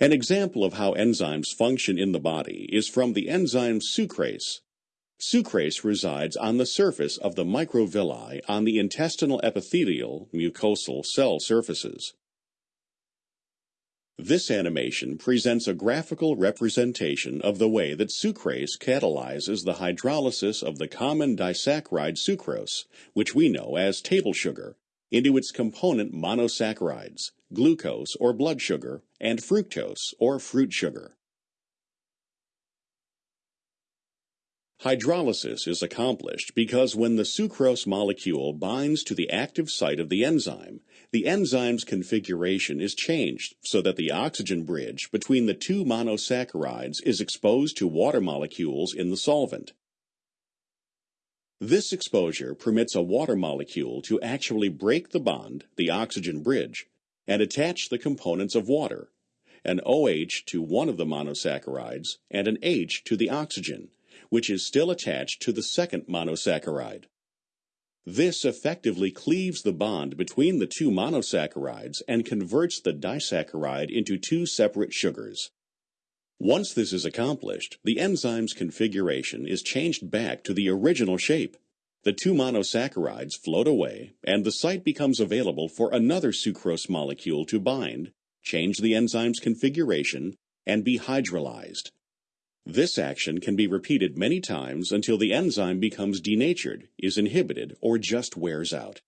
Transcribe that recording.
An example of how enzymes function in the body is from the enzyme sucrase. Sucrase resides on the surface of the microvilli on the intestinal epithelial mucosal cell surfaces. This animation presents a graphical representation of the way that sucrase catalyzes the hydrolysis of the common disaccharide sucrose, which we know as table sugar, into its component monosaccharides, glucose or blood sugar, and fructose or fruit sugar. Hydrolysis is accomplished because when the sucrose molecule binds to the active site of the enzyme, the enzyme's configuration is changed so that the oxygen bridge between the two monosaccharides is exposed to water molecules in the solvent. This exposure permits a water molecule to actually break the bond, the oxygen bridge, and attach the components of water, an OH to one of the monosaccharides and an H to the oxygen, which is still attached to the second monosaccharide. This effectively cleaves the bond between the two monosaccharides and converts the disaccharide into two separate sugars. Once this is accomplished, the enzyme's configuration is changed back to the original shape. The two monosaccharides float away, and the site becomes available for another sucrose molecule to bind, change the enzyme's configuration, and be hydrolyzed. This action can be repeated many times until the enzyme becomes denatured, is inhibited, or just wears out.